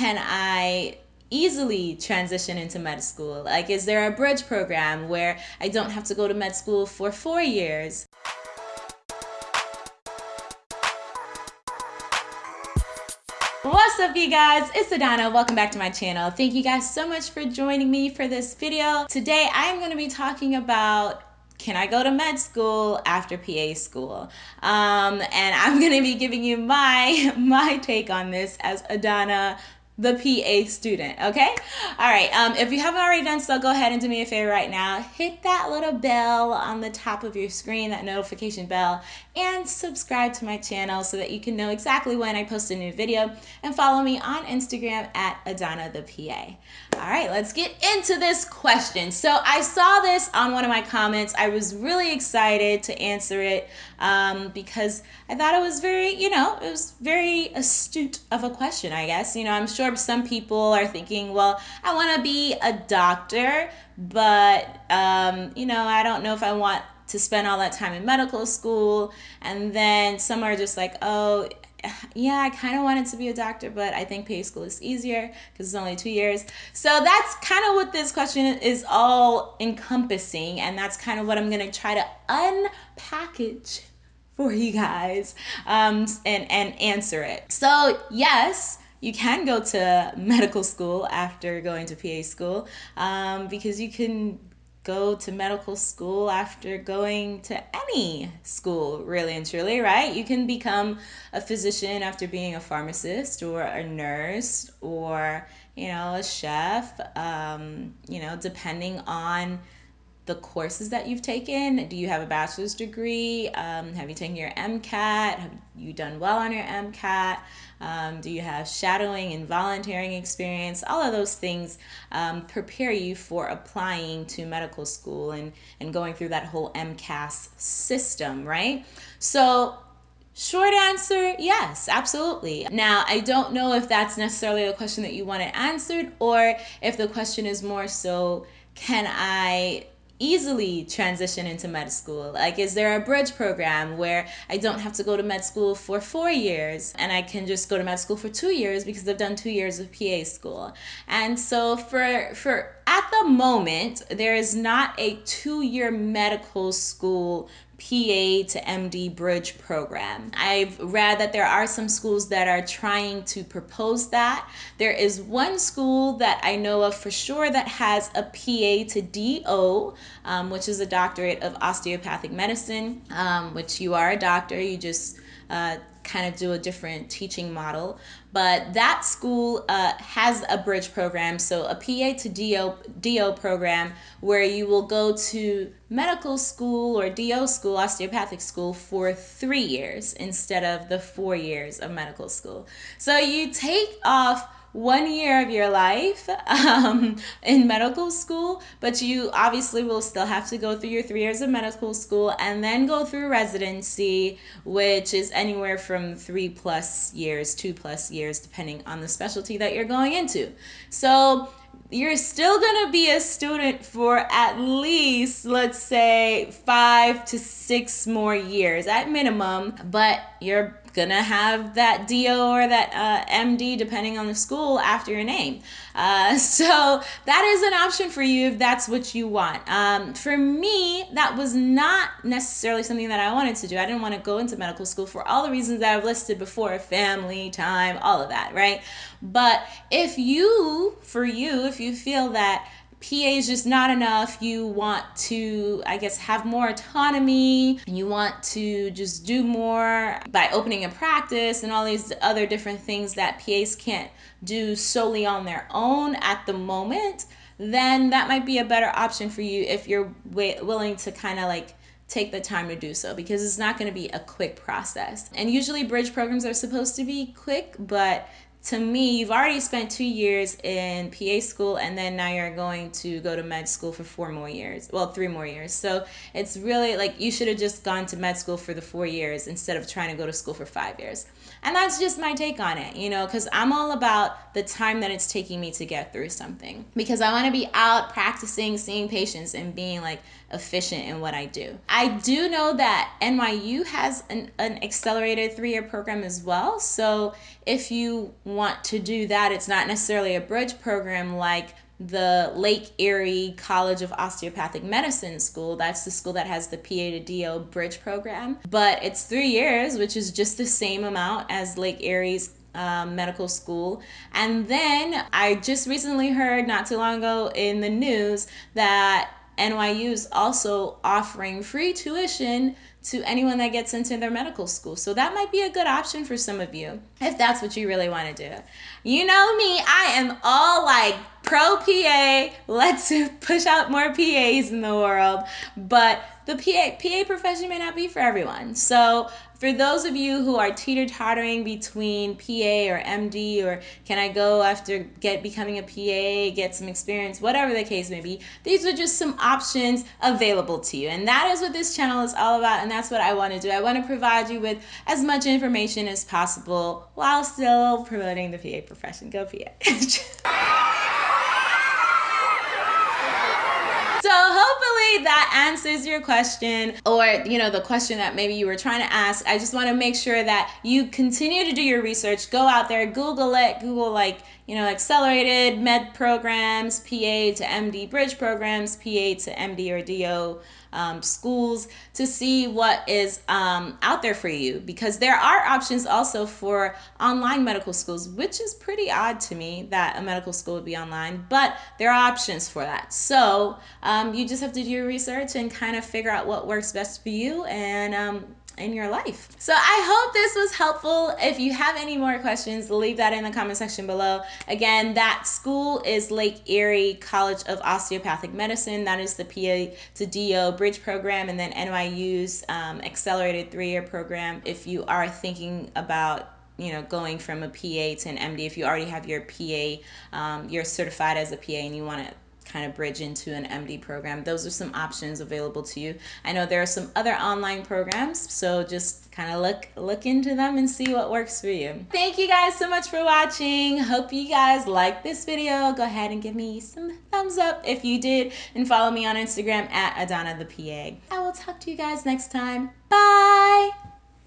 can I easily transition into med school? Like, is there a bridge program where I don't have to go to med school for four years? What's up you guys? It's Adana. Welcome back to my channel. Thank you guys so much for joining me for this video. Today I'm going to be talking about can I go to med school after PA school? Um, and I'm going to be giving you my my take on this as Adana the PA student, okay? All right, um, if you haven't already done so, go ahead and do me a favor right now. Hit that little bell on the top of your screen, that notification bell, and subscribe to my channel so that you can know exactly when I post a new video. And follow me on Instagram at Adana the PA. All right, let's get into this question. So I saw this on one of my comments. I was really excited to answer it um, because I thought it was very, you know, it was very astute of a question, I guess. You know, I'm sure some people are thinking, well, I want to be a doctor, but, um, you know, I don't know if I want to spend all that time in medical school. And then some are just like, oh, yeah, I kind of wanted to be a doctor, but I think PA school is easier because it's only two years. So that's kind of what this question is all encompassing. And that's kind of what I'm going to try to unpackage for you guys um, and, and answer it. So, yes, you can go to medical school after going to PA school um, because you can go to medical school after going to any school, really and truly, right? You can become a physician after being a pharmacist or a nurse or, you know, a chef, um, you know, depending on the courses that you've taken. Do you have a bachelor's degree? Um, have you taken your MCAT? Have you done well on your MCAT? Um, do you have shadowing and volunteering experience? All of those things um, prepare you for applying to medical school and, and going through that whole AMCAS system, right? So Short answer, yes, absolutely. Now, I don't know if that's necessarily a question that you wanted answered or if the question is more so, can I easily transition into med school? Like, is there a bridge program where I don't have to go to med school for four years and I can just go to med school for two years because I've done two years of PA school? And so, for for at the moment, there is not a two year medical school PA to MD bridge program. I've read that there are some schools that are trying to propose that. There is one school that I know of for sure that has a PA to DO, um, which is a doctorate of osteopathic medicine, um, which you are a doctor, you just uh, kind of do a different teaching model. But that school uh, has a bridge program, so a PA to DO, DO program where you will go to medical school or DO school, osteopathic school, for three years instead of the four years of medical school. So you take off one year of your life um, in medical school, but you obviously will still have to go through your three years of medical school and then go through residency, which is anywhere from three plus years, two plus years, depending on the specialty that you're going into. So you're still going to be a student for at least, let's say, five to six more years at minimum, but you're gonna have that DO or that uh, MD depending on the school after your name. Uh, so that is an option for you if that's what you want. Um, for me, that was not necessarily something that I wanted to do. I didn't want to go into medical school for all the reasons that I've listed before family, time, all of that, right? But if you, for you, if you feel that PA is just not enough. You want to, I guess, have more autonomy. You want to just do more by opening a practice and all these other different things that PAs can't do solely on their own at the moment. Then that might be a better option for you if you're willing to kind of like take the time to do so because it's not going to be a quick process. And usually bridge programs are supposed to be quick, but to me, you've already spent two years in PA school and then now you're going to go to med school for four more years. Well, three more years. So it's really like you should have just gone to med school for the four years instead of trying to go to school for five years. And that's just my take on it, you know, because I'm all about the time that it's taking me to get through something. Because I want to be out practicing, seeing patients, and being like efficient in what I do. I do know that NYU has an, an accelerated three year program as well. So if you want to do that, it's not necessarily a bridge program like the Lake Erie College of Osteopathic Medicine school. That's the school that has the PA to DO bridge program. But it's three years, which is just the same amount as Lake Erie's um, medical school. And then I just recently heard not too long ago in the news that NYU is also offering free tuition to anyone that gets into their medical school. So that might be a good option for some of you if that's what you really want to do. You know me, I am all like pro PA. Let's push out more PAs in the world. But the PA, PA profession may not be for everyone. So for those of you who are teeter-tottering between PA or MD or can I go after get becoming a PA, get some experience, whatever the case may be, these are just some options available to you. And that is what this channel is all about and that's what I want to do. I want to provide you with as much information as possible while still promoting the PA profession. Go PA. So hopefully that answers your question or, you know, the question that maybe you were trying to ask. I just want to make sure that you continue to do your research. Go out there, Google it, Google like, you know, accelerated med programs, PA to MD bridge programs, PA to MD or DO um, schools to see what is um, out there for you because there are options also for online medical schools, which is pretty odd to me that a medical school would be online, but there are options for that. So um, you just have to do your research and kind of figure out what works best for you and um, in your life. So I hope this was helpful. If you have any more questions, leave that in the comment section below. Again, that school is Lake Erie College of Osteopathic Medicine. That is the PA to DO bridge program and then NYU's um, accelerated three-year program. If you are thinking about you know going from a PA to an MD, if you already have your PA, um, you're certified as a PA and you want to kind of bridge into an MD program. Those are some options available to you. I know there are some other online programs, so just kind of look look into them and see what works for you. Thank you guys so much for watching. Hope you guys liked this video. Go ahead and give me some thumbs up if you did and follow me on Instagram at Adana the PA. I will talk to you guys next time. Bye!